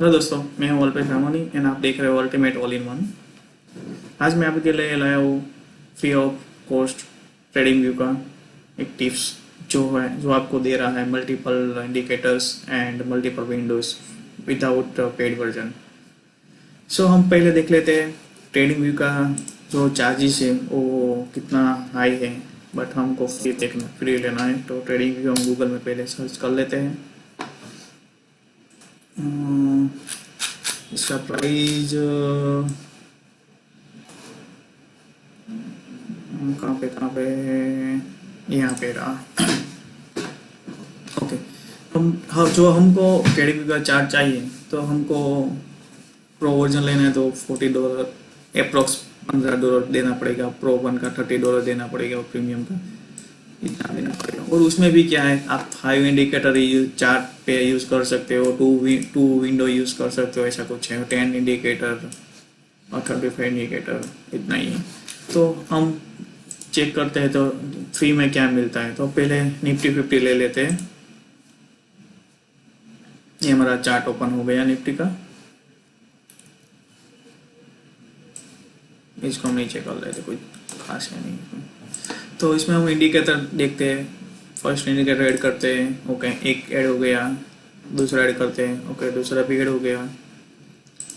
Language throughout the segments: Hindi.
हेलो दोस्तों, मैं हूँ अल्पेश रामानी एंड आप देख रहे हो अल्टीमेट ऑल इन वन आज मैं आपके लिए लाया हूँ free of cost trading view का एक टिप्स जो है, जो आपको दे रहा है multiple indicators and multiple windows without paid version so हम पहले देख लेते हैं ट्रेडिंग व्यू का जो चार्जेस है, वो कितना हाई है बट हमको फ्री देखना फ्री लेना है तो ट्रेडिंग व्यू हम गूगल में पहले सर्च कर लेते हैं। इसका प्राइस कहाँ पे कहाँ पे यहाँ पे रहा। ओके हम हम जो हमको ट्रेडिंग का चार्ट चाहिए तो हमको प्रो वर्जन लेना है तो फोर्टी डॉलर अप्रोक्स पंद्रह डॉलर देना पड़ेगा प्रो वन का थर्टी डॉलर देना पड़ेगा प्रीमियम का। और उसमें भी क्या है, आप फाइव इंडिकेटर चार्ट पे यूज़ कर सकते हो टू टू विंडो यूज़ कर सकते हो, ऐसा कुछ है। टेन इंडिकेटर और थर्टी फाइव इंडिकेटर इतना ही है। तो हम चेक करते हैं तो फ्री में क्या मिलता है? तो पहले निफ्टी फिफ्टी ले लेते हैं। ये हमारा चार्ट ओपन हो गया निफ्टी का। इसको हम नीचे कर लेते कोई खास है नहीं। तो इसमें हम इंडिकेटर देखते हैं। फ़र्स्ट इंडिकेटर ऐड करते हैं। ओके एक ऐड हो गया। दूसरा ऐड करते हैं। ओके दूसरा भी ऐड हो गया।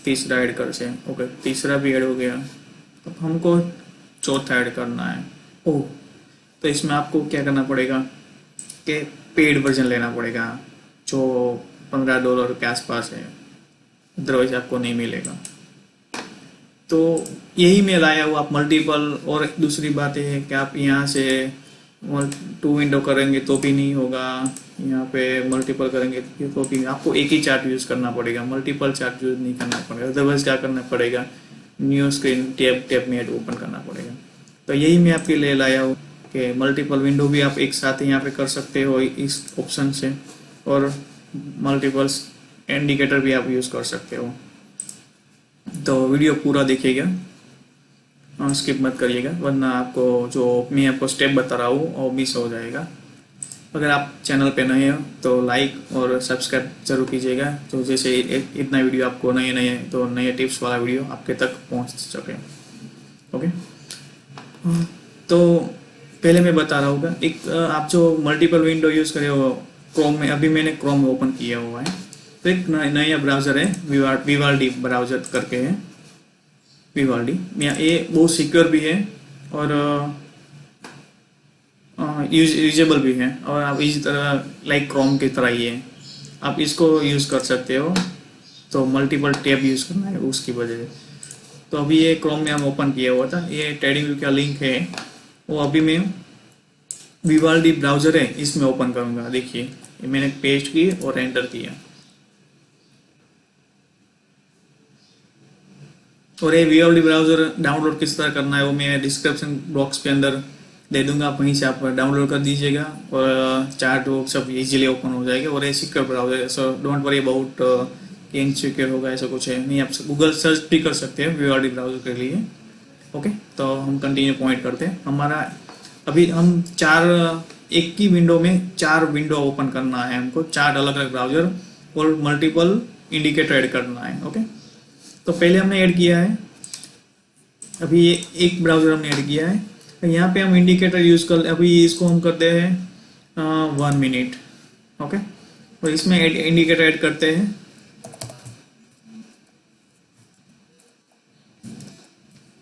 तीसरा ऐड करते हैं। ओके तीसरा भी ऐड हो गया। अब हमको चौथा ऐड करना है। ओ तो इसमें आपको क्या करना पड़ेगा? कि पेड वर्जन लेना पड़ेगा, जो पंद्रह डॉलर के आसपास है। अदरवाइज़ आपको नहीं मिलेगा। तो यही मैं लाया हूँ आप मल्टीपल और दूसरी बात ये है कि आप यहाँ से टू विंडो करेंगे तो भी नहीं होगा। यहाँ पे मल्टीपल करेंगे तो भी आपको एक ही चार्ट यूज़ करना पड़ेगा। मल्टीपल चार्ट यूज़ नहीं करना पड़ेगा। अदरवाइज़ क्या करना पड़ेगा? न्यू स्क्रीन टैब टैब में ओपन करना पड़ेगा। तो यही मैं आपके लिए लाया हूँ कि मल्टीपल विंडो भी आप एक साथ यहाँ पे कर सकते हो इस ऑप्शन से। और मल्टीपल्स इंडिकेटर भी आप यूज़ कर सकते हो। तो वीडियो पूरा देखिएगा। स्किप मत करिएगा, वरना आपको जो मैं आपको स्टेप बता रहा हूँ, वो मिस हो जाएगा। अगर आप चैनल पे नए हो तो लाइक और सब्सक्राइब ज़रूर कीजिएगा। तो जैसे इतना वीडियो आपको नए नए तो नए टिप्स वाला वीडियो आपके तक पहुँच सके। ओके तो पहले मैं बता रहा हूँ, एक, आप जो मल्टीपल विंडो यूज़ करे हो क्रोम में, अभी मैंने क्रोम ओपन किया हुआ है। तो एक नया ब्राउज़र है विवाल विवाल्डी ब्राउज़र करके है। विवाल्डी ये बहुत सिक्योर भी है और यूज़ यूजेबल भी है और आप इसी तरह लाइक क्रोम की तरह ही है। आप इसको यूज़ कर सकते हो तो मल्टीपल टैब यूज़ करना है उसकी वजह से। तो अभी ये क्रोम में हम ओपन किया हुआ था, ये व्यू का लिंक है। वो अभी मैं विवाल्डी ब्राउज़र है, इसमें ओपन करूँगा, देखिए। मैंने पेस्ट की और एंटर किया। और ये वीओडी ब्राउज़र डाउनलोड किस तरह करना है, वो मैं डिस्क्रिप्शन बॉक्स के अंदर दे दूँगा, आप वहीं से आप डाउनलोड कर दीजिएगा और चार्ट वो सब इजीली ओपन हो जाएगा और ये secure browser so don't worry about कि इनसिक्योर होगा, ऐसा कुछ है नहीं। आप गूगल सर्च भी कर सकते हैं वीओडी ब्राउज़र के लिए। ओके तो हम कंटिन्यू पॉइंट करते हैं। हमारा, अभी हम चार एक ही विंडो में चार विंडो ओपन करना है हमको, चार अलग अलग ब्राउज़र और मल्टीपल इंडिकेटर ऐड करना है। ओके तो पहले हमने ऐड किया है। अभी ये एक ब्राउज़र हमने ऐड किया है। तो यहाँ पे हम इंडिकेटर यूज़ कर अभी इसको हम करते हैं वन मिनट ओके और इसमें एड, इंडिकेटर ऐड करते हैं।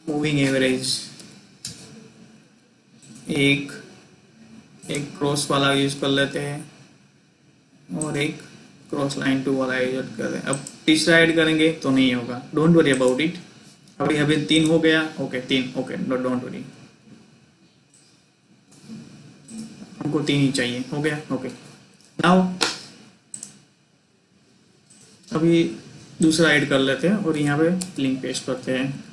मूविंग एवरेज एक एक क्रॉस वाला यूज़ कर लेते हैं और एक क्रॉस लाइन टू वाला यूज़ कर अब तीसरा ऐड करेंगे तो नहीं होगा। डोंट वरी अबाउट इट अभी अभी तीन हो गया। ओके तीन। ओके डोंट वरी हमको तीन ही चाहिए। हो गया? ओके नाउ अभी दूसरा ऐड कर लेते हैं और यहाँ पे लिंक पेस्ट करते हैं।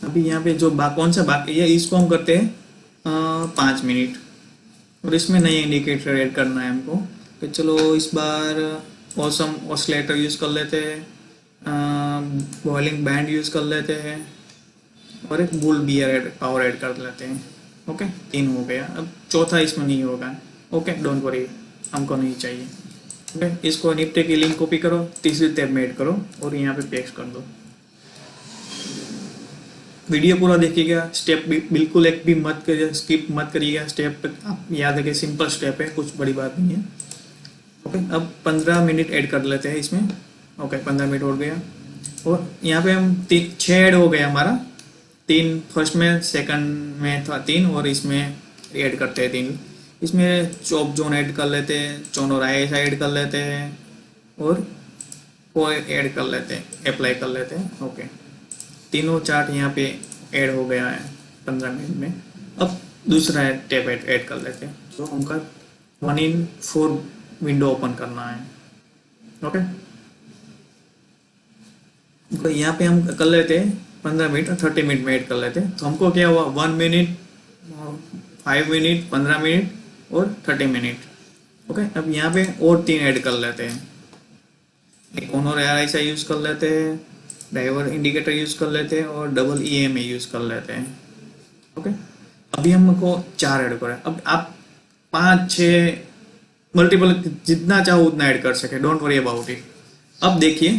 अभी यहाँ पे जो बा, कौन सा बाकी ये इसको हम करते हैं पाँच मिनट। और इसमें नए इंडिकेटर ऐड करना है हमको। तो चलो इस बार ऑसम ऑसलेटर यूज़ कर लेते हैं बॉइलिंग बैंड यूज़ कर लेते हैं, और एक bull bear add power add कर लेते हैं। ओके तीन हो गया। अब चौथा इसमें नहीं होगा। ओके डोंट वरी हमको नहीं चाहिए। ओके इसको निपटे की लिंक कॉपी करो। तीसरी टैब में ऐड करो और यहाँ पे पेस्ट कर दो। वीडियो पूरा देखिएगा स्टेप भी बिल्कुल एक भी मत करिए स्किप मत करिएगा। स्टेप आप याद रखिए सिंपल स्टेप है, कुछ बड़ी बात नहीं है। ओके अब पंद्रह मिनट ऐड कर लेते हैं इसमें। ओके पंद्रह मिनट हो गया। और यहाँ पे हम तीन छः ऐड हो गया हमारा। तीन फ़र्स्ट में सेकंड में था तीन, और इसमें ऐड करते हैं तीन। इसमें चॉप जोन ऐड कर लेते हैं चोन आई ऐड कर लेते हैं, और वो ऐड कर लेते हैं अप्लाई कर लेते हैं। ओके तीनों चार्ट यहाँ पे ऐड हो गया है पंद्रह मिनट में। अब दूसरा टैब ऐड ऐड कर लेते हैं। तो हमका one in four window open करना है। ओके तो यहाँ पे हम कर लेते हैं पंद्रह मिनट थर्टी मिनट में ऐड कर लेते हैं। तो हमको क्या हुआ? वन मिनट फाइव मिनट पंद्रह मिनट और थर्टी मिनट ओके अब यहाँ पे और तीन ऐड कर लेते हैं। एक ओनर आई यूज़ कर लेते हैं। ड्राइवर इंडिकेटर यूज़ कर लेते हैं और डबल ई एम यूज़ कर लेते हैं। ओके। अभी हमको चार ऐड करें अब आप पाँच छः मल्टीपल जितना चाहो उतना ऐड कर सके डोंट वरी अबाउट इट अब देखिए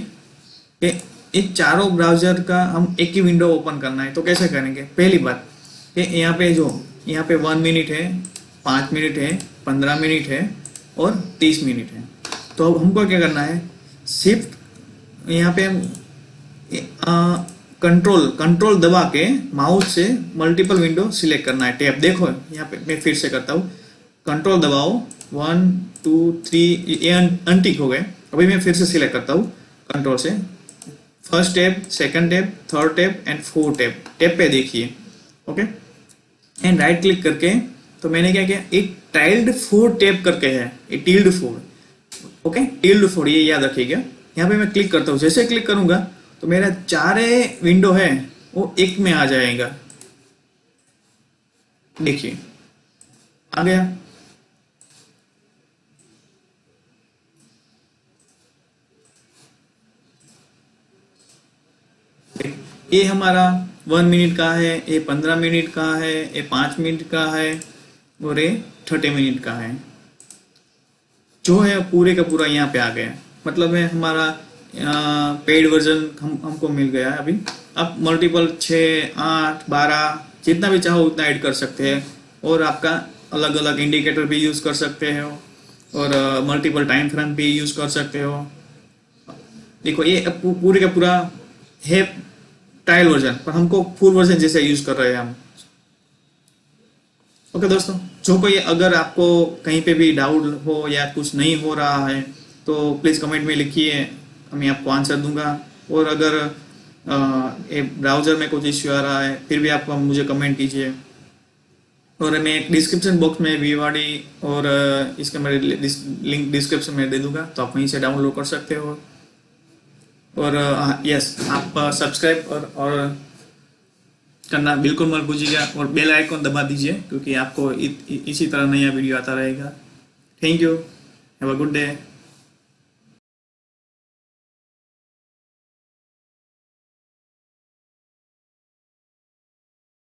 कि इन चारों ब्राउज़र का हम एक ही विंडो ओपन करना है तो कैसे करेंगे? पहली बात कि यहाँ पे जो यहाँ पे वन मिनट है पाँच मिनट है पंद्रह मिनट है और तीस मिनट है। तो अब हमको क्या करना है? शिफ्ट यहाँ पे कंट्रोल कंट्रोल दबा के माउस से मल्टीपल विंडो सिलेक्ट करना है. टैब देखो, यहाँ पे मैं फिर से करता हूँ. कंट्रोल दबाओ. वन टू थ्री ये अनटिक हो गए. अभी मैं फिर से सिलेक्ट करता हूँ कंट्रोल से. First tab second tab third tab and fourth tab tab पे देखिए. ओके एंड राइट क्लिक करके तो मैंने क्या किया? एक टाइल्ड फोर टैब करके है. एक tilde four okay tilde four ये याद रखिएगा. यहाँ पे मैं क्लिक करता हूँ. जैसे क्लिक करूँगा तो मेरा चारे विंडो है, वो एक में आ जाएगा। देखिए, आ गया। ये हमारा वन मिनट का है, ये पंद्रह मिनट का है, ये पाँच मिनट का है, और ये थर्टी मिनट का है। जो है पूरे का पूरा यहाँ पे आ गया। मतलब है, हमारा पेड वर्जन हम, हमको मिल गया है अभी। आप मल्टीपल छः, आठ, बारह, जितना भी चाहो उतना ऐड कर सकते हैं। और आपका अलग अलग इंडिकेटर भी यूज़ कर सकते हो। और मल्टीपल टाइम फ्रेम भी यूज़ कर सकते हो। देखो, ये पूरे का पूरा है ट्रायल वर्जन पर हमको फुल वर्जन जैसे यूज़ कर रहे हैं हम। ओके दोस्तों, जो कोई अगर आपको कहीं पे भी डाउट हो या कुछ नहीं हो रहा है तो प्लीज़ कमेंट में लिखिए। मैं आपको आंसर दूँगा। और अगर ये ब्राउज़र में कुछ इश्यू आ रहा है फिर भी आप मुझे कमेंट कीजिए। और मैं डिस्क्रिप्शन बॉक्स में वीवाडी और इसका मेरे लिंक डिस्क्रिप्शन में दे दूँगा तो आप वहीं से डाउनलोड कर सकते हो। और यस आप सब्सक्राइब और और करना बिल्कुल मत भूलिएगा और बेल आइकन दबा दीजिए क्योंकि आपको इ, इसी तरह नया वीडियो आता रहेगा। Thank you have a good day